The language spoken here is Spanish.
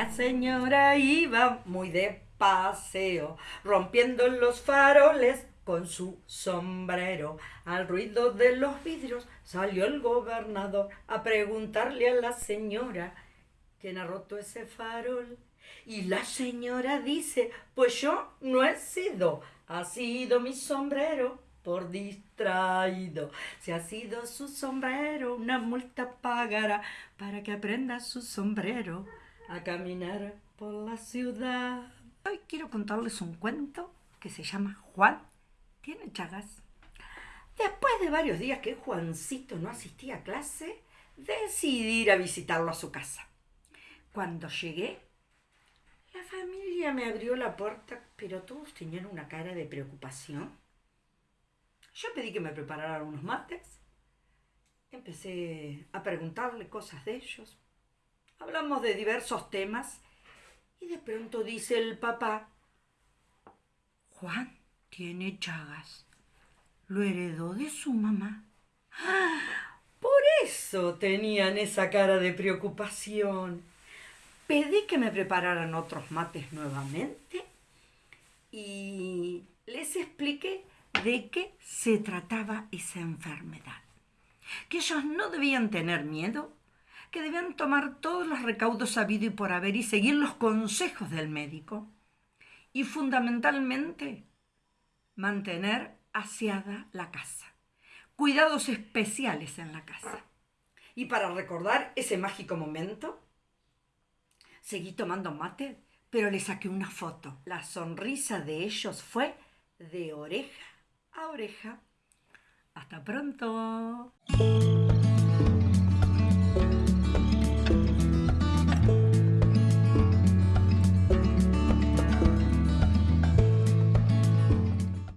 La señora iba muy de paseo, rompiendo los faroles con su sombrero. Al ruido de los vidrios salió el gobernador a preguntarle a la señora quién ha roto ese farol. Y la señora dice, pues yo no he sido, ha sido mi sombrero por distraído. Si ha sido su sombrero, una multa pagará para que aprenda su sombrero a caminar por la ciudad. Hoy quiero contarles un cuento que se llama Juan tiene chagas. Después de varios días que Juancito no asistía a clase, decidí ir a visitarlo a su casa. Cuando llegué, la familia me abrió la puerta, pero todos tenían una cara de preocupación. Yo pedí que me prepararan unos mates. Empecé a preguntarle cosas de ellos. Hablamos de diversos temas y de pronto dice el papá, Juan, tiene chagas. Lo heredó de su mamá. Por eso tenían esa cara de preocupación. Pedí que me prepararan otros mates nuevamente y les expliqué de qué se trataba esa enfermedad. Que ellos no debían tener miedo, que debían tomar todos los recaudos habido y por haber y seguir los consejos del médico. Y fundamentalmente mantener aseada la casa. Cuidados especiales en la casa. Y para recordar ese mágico momento, seguí tomando mate, pero le saqué una foto. La sonrisa de ellos fue de oreja a oreja. Hasta pronto.